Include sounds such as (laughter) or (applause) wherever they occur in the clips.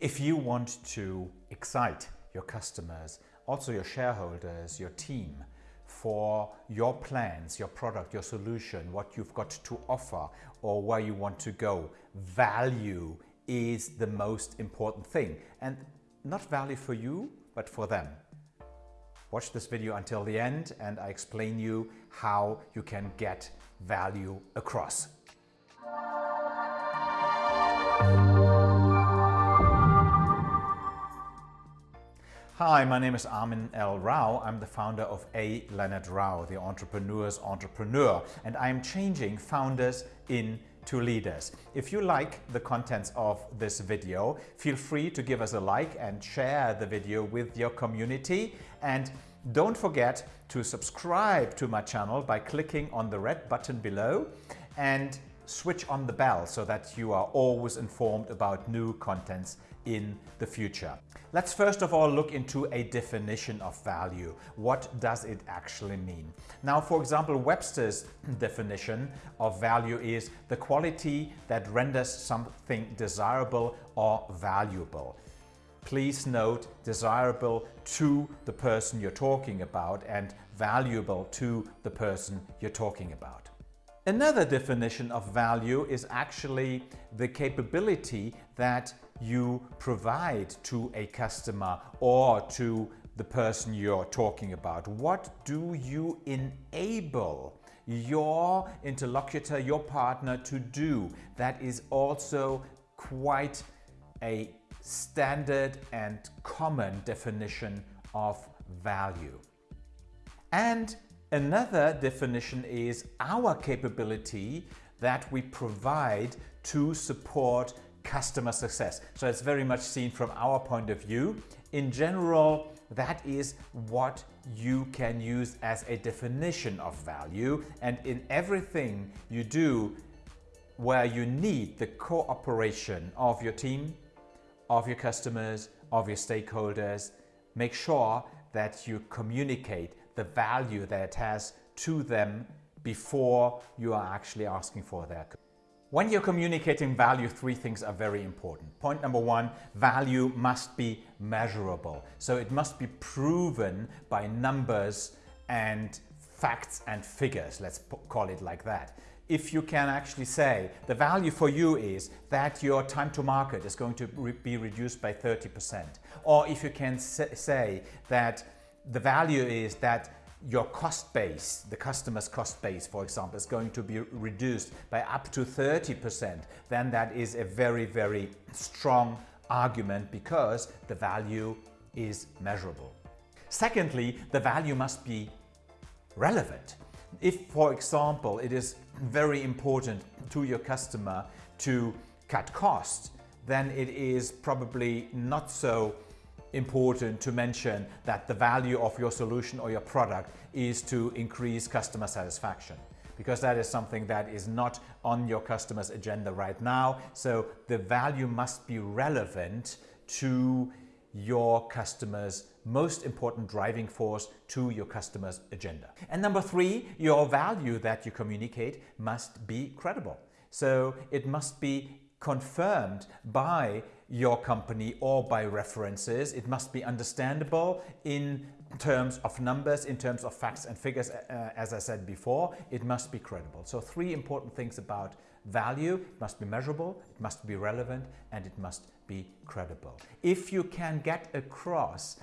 If you want to excite your customers, also your shareholders, your team, for your plans, your product, your solution, what you've got to offer or where you want to go, value is the most important thing. And not value for you, but for them. Watch this video until the end and I explain you how you can get value across. Hi, my name is Armin L. Rao. I'm the founder of A. Leonard Rao, the entrepreneur's entrepreneur, and I'm changing founders into leaders. If you like the contents of this video, feel free to give us a like and share the video with your community. And don't forget to subscribe to my channel by clicking on the red button below and switch on the bell so that you are always informed about new contents in the future. Let's first of all look into a definition of value. What does it actually mean? Now, for example, Webster's (clears throat) definition of value is the quality that renders something desirable or valuable. Please note desirable to the person you're talking about and valuable to the person you're talking about. Another definition of value is actually the capability that you provide to a customer or to the person you're talking about. What do you enable your interlocutor, your partner to do? That is also quite a standard and common definition of value. And another definition is our capability that we provide to support customer success. So it's very much seen from our point of view. In general, that is what you can use as a definition of value. And in everything you do where you need the cooperation of your team, of your customers, of your stakeholders, make sure that you communicate the value that it has to them before you are actually asking for their when you're communicating value, three things are very important. Point number one, value must be measurable. So it must be proven by numbers and facts and figures, let's call it like that. If you can actually say the value for you is that your time to market is going to be reduced by 30%, or if you can say that the value is that your cost base, the customer's cost base, for example, is going to be reduced by up to 30%, then that is a very, very strong argument because the value is measurable. Secondly, the value must be relevant. If, for example, it is very important to your customer to cut costs, then it is probably not so important to mention that the value of your solution or your product is to increase customer satisfaction because that is something that is not on your customer's agenda right now. So the value must be relevant to your customer's most important driving force to your customer's agenda. And number three, your value that you communicate must be credible. So it must be confirmed by your company or by references. It must be understandable in terms of numbers, in terms of facts and figures, uh, as I said before, it must be credible. So three important things about value. It must be measurable, it must be relevant, and it must be credible. If you can get across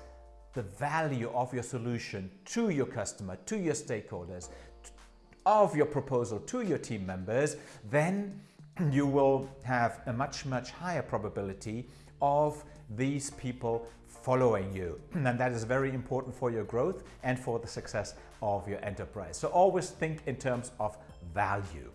the value of your solution to your customer, to your stakeholders, of your proposal to your team members, then you will have a much, much higher probability of these people following you. And that is very important for your growth and for the success of your enterprise. So always think in terms of value.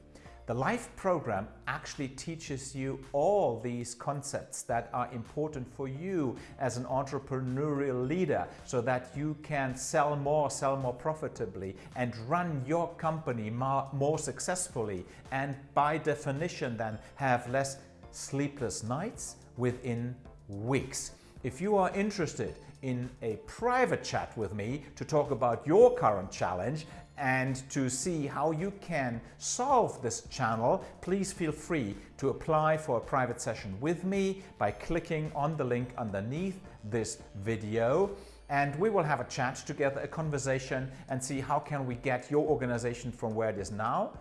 The LIFE program actually teaches you all these concepts that are important for you as an entrepreneurial leader so that you can sell more, sell more profitably and run your company more, successfully and by definition then have less sleepless nights within weeks. If you are interested in a private chat with me to talk about your current challenge and to see how you can solve this channel, please feel free to apply for a private session with me by clicking on the link underneath this video and we will have a chat together, a conversation and see how can we get your organization from where it is now,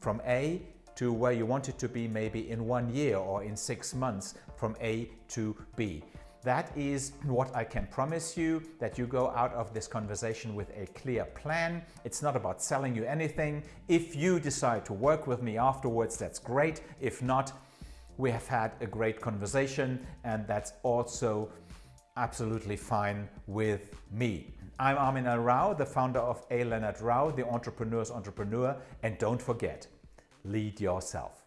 from A to where you want it to be maybe in one year or in six months from A to B. That is what I can promise you, that you go out of this conversation with a clear plan. It's not about selling you anything. If you decide to work with me afterwards, that's great. If not, we have had a great conversation and that's also absolutely fine with me. I'm Armin L. Rao, the founder of A. Leonard Rao, the entrepreneur's entrepreneur, and don't forget, lead yourself.